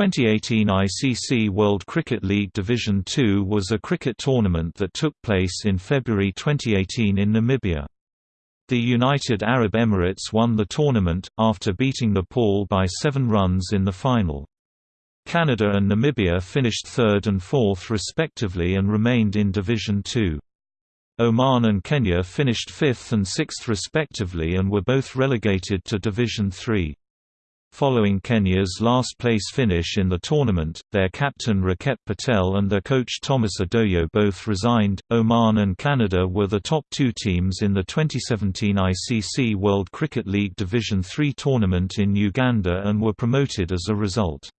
2018 ICC World Cricket League Division Two was a cricket tournament that took place in February 2018 in Namibia. The United Arab Emirates won the tournament, after beating Nepal by seven runs in the final. Canada and Namibia finished third and fourth respectively and remained in Division Two. Oman and Kenya finished fifth and sixth respectively and were both relegated to Division Three. Following Kenya's last-place finish in the tournament, their captain Rakep Patel and their coach Thomas Odoyo both resigned. Oman and Canada were the top two teams in the 2017 ICC World Cricket League Division III tournament in Uganda and were promoted as a result.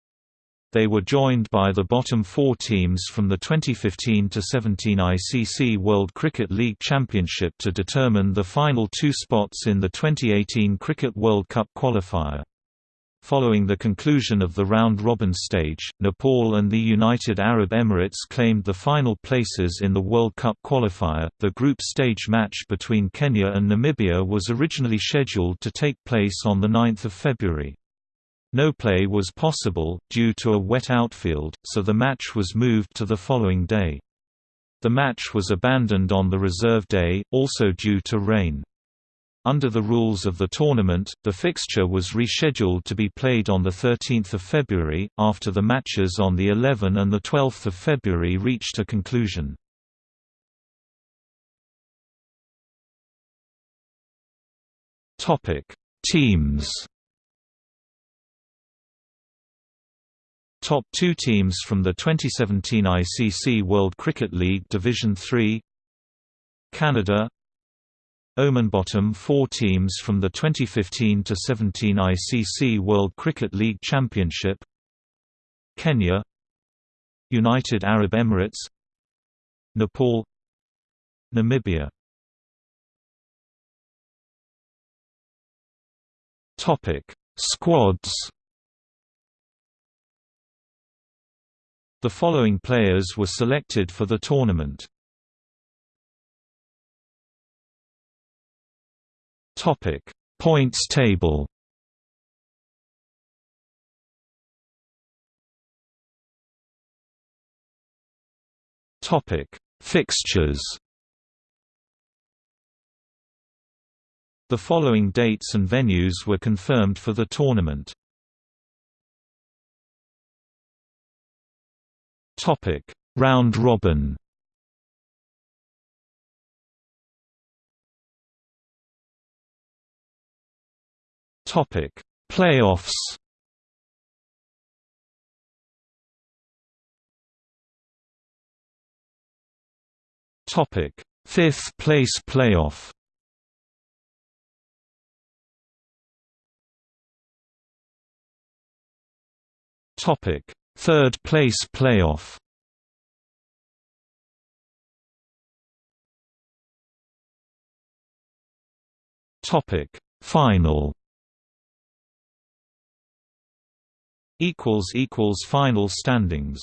They were joined by the bottom four teams from the 2015-17 ICC World Cricket League Championship to determine the final two spots in the 2018 Cricket World Cup qualifier. Following the conclusion of the round-robin stage, Nepal and the United Arab Emirates claimed the final places in the World Cup qualifier. The group stage match between Kenya and Namibia was originally scheduled to take place on the 9th of February. No play was possible, due to a wet outfield, so the match was moved to the following day. The match was abandoned on the reserve day, also due to rain. Under the rules of the tournament, the fixture was rescheduled to be played on 13 February, after the matches on the 11 and 12 February reached a conclusion. Teams Top two teams from the 2017 ICC World Cricket League Division 3 Canada Oman bottom four teams from the 2015-17 ICC World Cricket League Championship. Kenya. United Arab Emirates. Nepal. Namibia. Topic Squads. The following players were selected for the tournament Topic: Points table. Topic: Fixtures. The following dates and venues were confirmed for the tournament. Topic: Round robin. Topic: Playoffs. Topic: Fifth place playoff. Topic: Third place playoff. Topic: Final. Equals equals final standings